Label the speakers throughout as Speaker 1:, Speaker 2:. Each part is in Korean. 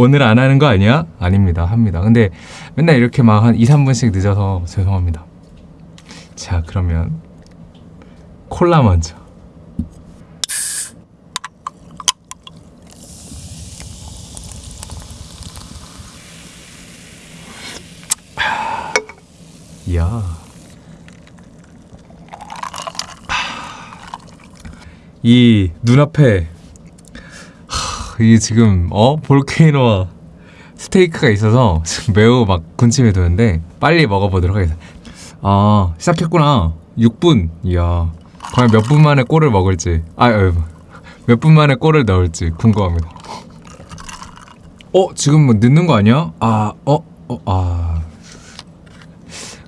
Speaker 1: 오늘 안 하는 거 아니야? 아닙니다. 합니다. 근데 맨날 이렇게 막 한 2, 3분씩 늦어서 죄송합니다. 자, 그러면 콜라 먼저. 이야. 이 눈앞에 하, 이 지금 어 볼케이노와 스테이크가 있어서 지금 매우 막 군침이 도는데 빨리 먹어보도록 하겠습니다. 아 시작했구나. 6분. 이야. 과연 몇 분 만에 골을 먹을지. 아, 몇분 만에 골을 넣을지 궁금합니다. 어 지금 뭐 늦는 거 아니야? 아, 어, 어, 아.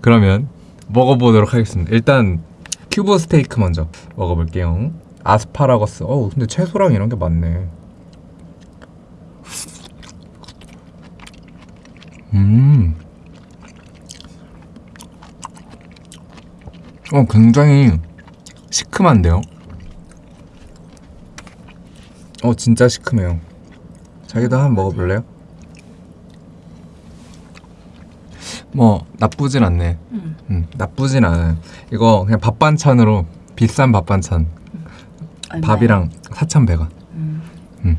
Speaker 1: 그러면 먹어보도록 하겠습니다. 일단 큐브 스테이크 먼저 먹어볼게요. 아스파라거스. 어 근데 채소랑 이런 게 많네. 음. 어 굉장히 시큼한데요. 어 진짜 시큼해요. 자기도 한번 먹어볼래요? 뭐 나쁘진 않네.
Speaker 2: 음.
Speaker 1: 음, 나쁘진 않아요. 이거 그냥 밥 반찬으로 비싼 밥 반찬
Speaker 2: 얼마야?
Speaker 1: 밥이랑 4,100원.
Speaker 2: 음.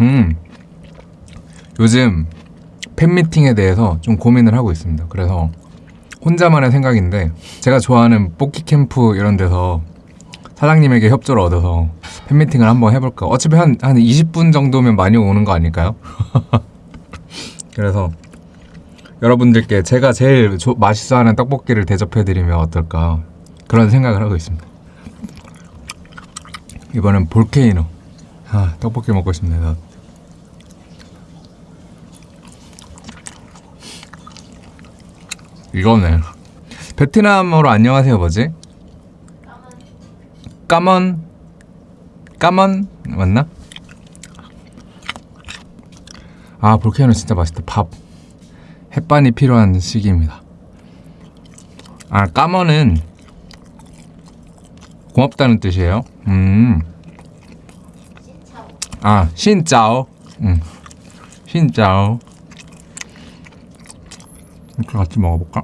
Speaker 1: 음. 요즘 팬미팅에 대해서 좀 고민을 하고 있습니다. 그래서 혼자만의 생각인데 제가 좋아하는 뽑기 캠프 이런 데서 사장님에게 협조를 얻어서 팬미팅을 한번 해볼까. 어차피 한, 한 20분 정도면 많이 오는 거 아닐까요? 그래서 여러분들께 제가 제일 조- 맛있어 하는 떡볶이를 대접해드리면 어떨까 그런 생각을 하고 있습니다. 이번엔 볼케이노. 아 떡볶이 먹고 싶네요. 이거네. 베트남어로 안녕하세요 뭐지? 까먼 까먼 맞나? 아 볼케이노 진짜 맛있다. 밥 햇반이 필요한 시기입니다. 아 까먼은 고맙다는 뜻이에요. 음. 아 신짜오. 음. 신짜오. 이렇게 같이 먹어볼까?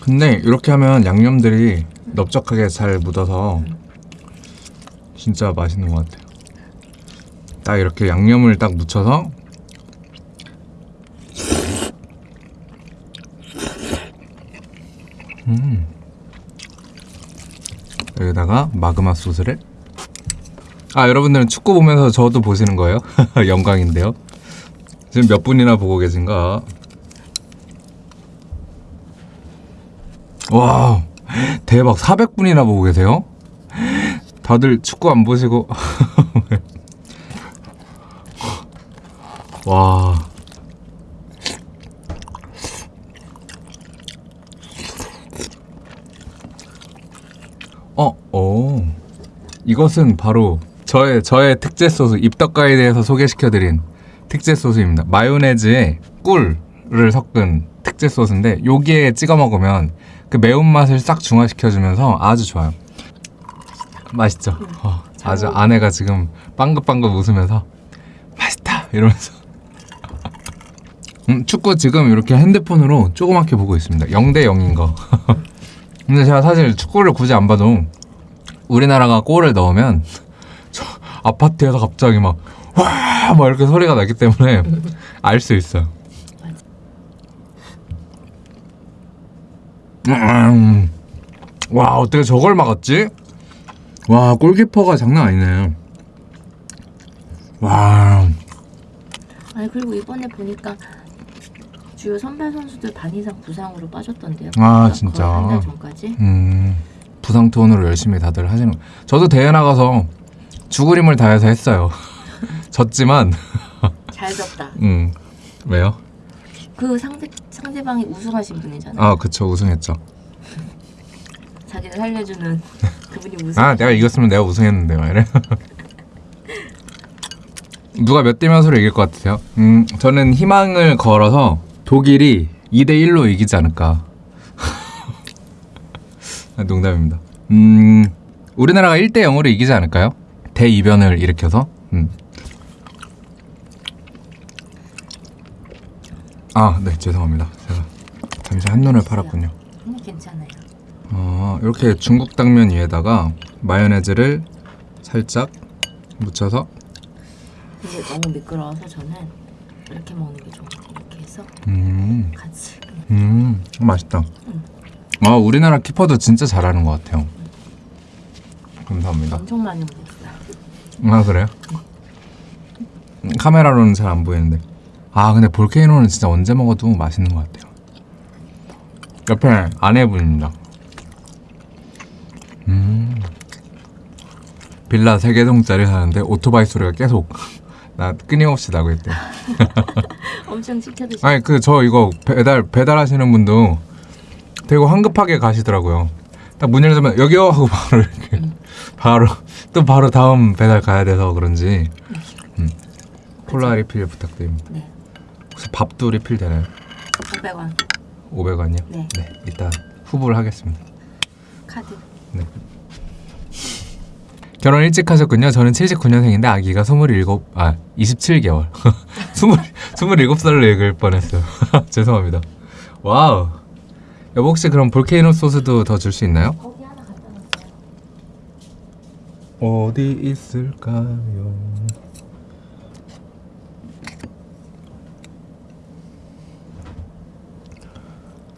Speaker 1: 근데 이렇게 하면 양념들이 넓적하게 잘 묻어서 진짜 맛있는 것 같아요. 딱 이렇게 양념을 딱 묻혀서 음. 여기다가 마그마 소스를 아 여러분들은 축구 보면서 저도 보시는 거예요? 영광인데요. 지금 몇 분이나 보고 계신가? 와 대박 400분이나 보고 계세요? 다들 축구 안 보시고 와 어, 오. 이것은 바로 저의 저의 특제 소스 입덕가에 대해서 소개시켜드린 특제 소스입니다. 마요네즈에 꿀을 섞은 특제 소스인데 여기에 찍어 먹으면 그 매운맛을 싹 중화시켜주면서 아주 좋아요. 맛있죠? 어,
Speaker 2: 잘
Speaker 1: 아주
Speaker 2: 먹-
Speaker 1: 아내가 지금 빵긋빵긋 웃으면서 맛있다 이러면서 음, 축구 지금 이렇게 핸드폰으로 조그맣게 보고 있습니다. 0대 0인 거. 근데 제가 사실 축구를 굳이 안 봐도 우리나라가 골을 넣으면 저 아파트에서 갑자기 막 와! 막 이렇게 소리가 나기 때문에 알 수 있어요. 음. 와 어떻게 저걸 막았지? 와 골키퍼가 장난 아니네. 와
Speaker 2: 아니 그리고 이번에 보니까 주요 선발 선수들 반 이상 부상으로 빠졌던데요.
Speaker 1: 아, 진짜?
Speaker 2: 한달 전까지.
Speaker 1: 음, 부상 투혼으로 열심히 다들 하시는 거. 저도 대회 나가서 죽을 힘을 다해서 했어요. 졌지만
Speaker 2: 잘 졌다.
Speaker 1: 음 왜요?
Speaker 2: 그 상대 상대방이 우승하신 분이잖아.
Speaker 1: 아 그쵸 우승했죠.
Speaker 2: 자기를 살려주는 그분이 우승.
Speaker 1: 아 내가 이겼으면 내가 우승했는데 막 이래. 누가 몇 대 몇으로 이길 것 같으세요? 음 저는 희망을 걸어서 독일이 2대 1로 이기지 않을까. 아, 농담입니다. 음 우리나라가 1대 0으로 이기지 않을까요? 대이변을 일으켜서. 음. 아, 네, 죄송합니다. 제가 잠시 한눈을 팔았군요.
Speaker 2: 음, 괜찮아요.
Speaker 1: 어, 이렇게 중국 당면 위에다가 마요네즈를 살짝 묻혀서
Speaker 2: 이게 너무 미끄러워서 저는 이렇게 먹는 게 좋아요. 이렇게 해서
Speaker 1: 음,
Speaker 2: 같이
Speaker 1: 음, 맛있다.
Speaker 2: 음.
Speaker 1: 아, 우리나라 키퍼도 진짜 잘하는 것 같아요. 감사합니다.
Speaker 2: 엄청 많이 먹었어요.
Speaker 1: 아 그래요? 음, 카메라로는 잘 안 보이는데 아 근데 볼케이노는 진짜 언제 먹어도 맛있는 것 같아요 옆에 아내분입니다 음 빌라 3개동짜리 사는데 오토바이 소리가 계속 나 끊임없이 나고 있대요
Speaker 2: 엄청 시켜드시.
Speaker 1: 아니 그 저 이거 배달 배달하시는 분도 되게 황급하게 가시더라고요. 딱 문 열자면 여기요 하고 바로 이렇게 바로 또 바로 다음 배달 가야 돼서 그런지 음. 콜라 리필 부탁드립니다.
Speaker 2: 네.
Speaker 1: 혹시 밥도 리필 되나요?
Speaker 2: 500원
Speaker 1: 500원이요?
Speaker 2: 네.
Speaker 1: 네 이따 후불로 하겠습니다.
Speaker 2: 카드.
Speaker 1: 결혼 일찍 하셨군요. 저는 79년생인데 아기가 27, 아 27개월. 20, 27살로 읽을 뻔했어요. 죄송합니다. 와우. 여보 혹시 그럼 볼케이노 소스도 더 줄 수 있나요? 어디 있을까요?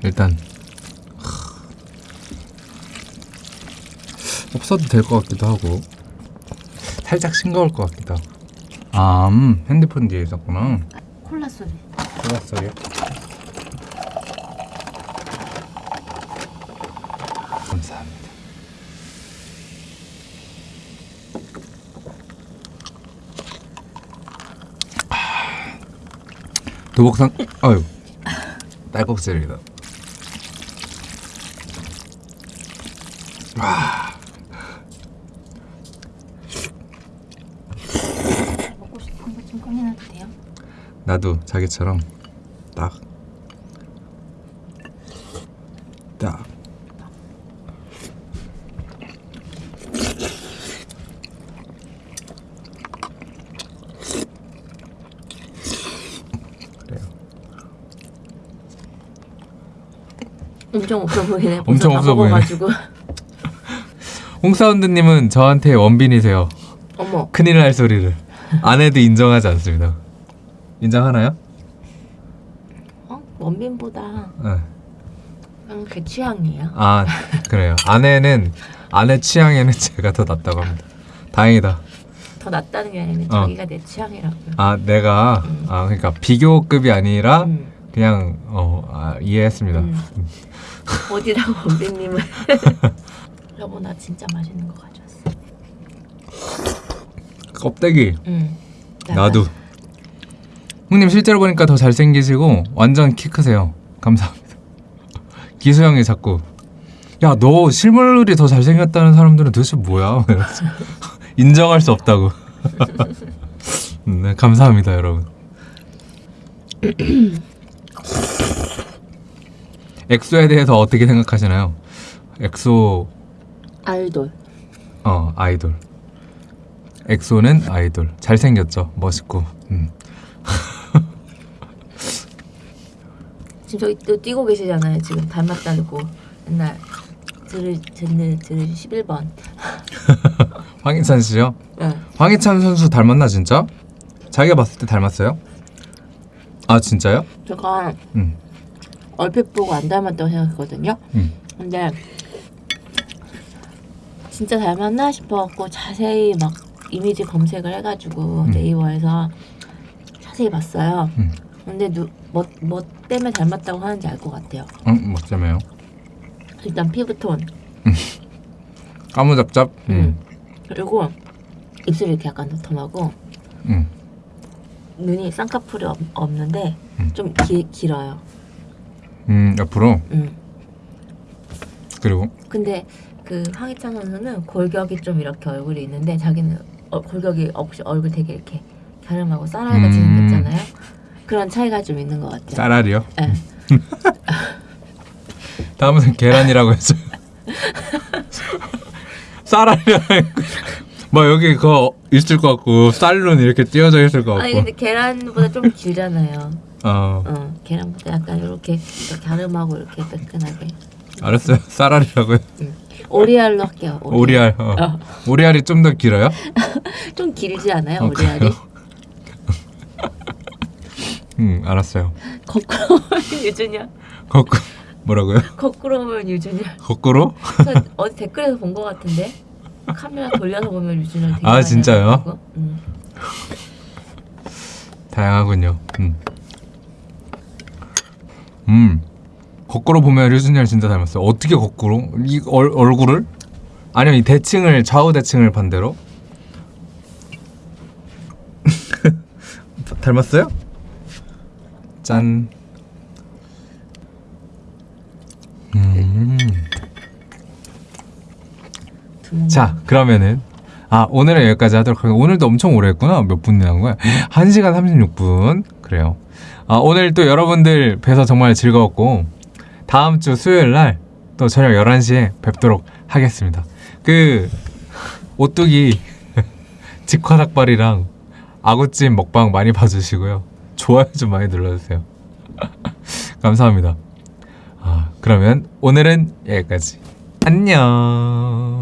Speaker 1: 일단 하, 없어도 될 것 같기도 하고 살짝 싱거울 것 같기도 하고 아 음, 핸드폰 뒤에 있었구나
Speaker 2: 콜라 소리.
Speaker 1: 몰랐어요 감사합니다 도복상 아유 딸꾹질이다
Speaker 2: 먹고 싶은 거 좀 꺼내놔도 돼요?
Speaker 1: 나도 자기처럼 딱 딱. 그래요.
Speaker 2: 엄청 없어 보이네.
Speaker 1: 엄청 없어 보이네. 홍사운드님은 저한테 원빈이세요.
Speaker 2: 어머.
Speaker 1: 큰일 날 소리를 아내도 인정하지 않습니다. 인정하나요?
Speaker 2: 어? 원빈보다
Speaker 1: 네.
Speaker 2: 제 취향이에요.
Speaker 1: 아 그래요. 아내는 아내 취향에는 제가 더 낫다고 합니다. 다행이다.
Speaker 2: 더 낫다는 게 아니라
Speaker 1: 어.
Speaker 2: 자기가 내 취향이라고요.
Speaker 1: 아 내가 아 그러니까 비교급이 아니라
Speaker 2: 음.
Speaker 1: 그냥 어 아, 이해했습니다.
Speaker 2: 음. 어디라고 원빈님을. 여보 나 진짜 맛있는 거 가져왔어.
Speaker 1: 껍데기
Speaker 2: 응.
Speaker 1: 나도. 형님 실제로 보니까 더 잘생기시고 완전 키 크세요. 감사합니다. 기수 형이 자꾸 야 너 실물이 더 잘생겼다는 사람들은 도대체 뭐야? 인정할 수 없다고. 네 감사합니다 여러분. 엑소에 대해서 어떻게 생각하시나요? 엑소
Speaker 2: 아이돌.
Speaker 1: 어 아이돌. 엑소는 아이돌. 잘생겼죠. 멋있고. 음.
Speaker 2: 지금 저기 또 뛰고 계시잖아요. 지금 닮았다고 옛날 들을 듣는 들을 11번.
Speaker 1: 황희찬 씨요?
Speaker 2: 네.
Speaker 1: 황희찬 선수 닮았나 진짜? 자기가 봤을 때 닮았어요? 아 진짜요?
Speaker 2: 제가
Speaker 1: 음.
Speaker 2: 얼핏 보고 안 닮았다고 생각했거든요.
Speaker 1: 음.
Speaker 2: 근데 진짜 닮았나 싶어갖고 자세히 막 이미지 검색을 해가지고
Speaker 1: 음.
Speaker 2: 네이버에서 자세히 봤어요.
Speaker 1: 음.
Speaker 2: 근데 누, 뭐, 뭐 때문에 닮았다고 하는지 알 것 같아요.
Speaker 1: 응, 멋지네요.
Speaker 2: 일단 피부톤
Speaker 1: 까무잡잡. 음.
Speaker 2: 그리고 입술이 이렇게 약간 도톰하고
Speaker 1: 음.
Speaker 2: 눈이 쌍꺼풀이 없, 없는데
Speaker 1: 음.
Speaker 2: 좀 기, 길어요.
Speaker 1: 음, 옆으로.
Speaker 2: 음.
Speaker 1: 그리고
Speaker 2: 근데 그 황희찬 선수는 골격이 좀 이렇게 얼굴이 있는데 자기는 어, 골격이 없이 얼굴 되게 이렇게 갸름하고 쌀알같이
Speaker 1: 음.
Speaker 2: 생겼잖아요. 그런 차이가 좀 있는 것 같아요.
Speaker 1: 쌀알이요.
Speaker 2: 네.
Speaker 1: 다음은 계란이라고 했어요. 쌀알이랑 막 여기 그거 있을 것 같고 쌀로는 이렇게 띄어져 있을 것
Speaker 2: 아니
Speaker 1: 같고
Speaker 2: 근데 계란보다 좀 길잖아요.
Speaker 1: 어
Speaker 2: 어 계란보다 약간 이렇게 갸름하고 이렇게 뜨끈하게.
Speaker 1: 알았어요 쌀알이라고요
Speaker 2: 오리알로 할게요.
Speaker 1: 오리알 어.
Speaker 2: 어.
Speaker 1: 오리알이 좀 더 길어요?
Speaker 2: 좀 길지 않아요
Speaker 1: 어,
Speaker 2: 오리알이?
Speaker 1: 응 알았어요
Speaker 2: 거꾸로 유준이야.
Speaker 1: 거꾸로 뭐라고요?
Speaker 2: 거꾸로 오면 유준이야.
Speaker 1: 거꾸로?
Speaker 2: 저 어디 댓글에서 본 것 같은데 카메라 돌려서 보면 유준이랑 되게
Speaker 1: 아, 진짜요?
Speaker 2: 응.
Speaker 1: 다양하군요 음. 음 거꾸로 보면 류준열 진짜 닮았어요 어떻게 거꾸로? 이 얼, 얼굴을? 아니면 이 대칭을 좌우 대칭을 반대로? 닮았어요? 짠. 음. 자, 그러면은 아 오늘은 여기까지 하도록 하겠습니다. 오늘도 엄청 오래 했구나. 몇분 나온 거야? 1시간 36분. 그래요. 아, 오늘 또 여러분들 뵈서 정말 즐거웠고 다음 주 수요일 날 또 저녁 11시에 뵙도록 하겠습니다. 그 오뚜기 직화 닭발이랑 아구찜 먹방 많이 봐주시고요. 좋아요 좀 많이 눌러주세요. 감사합니다. 아, 그러면 오늘은 여기까지. 안녕.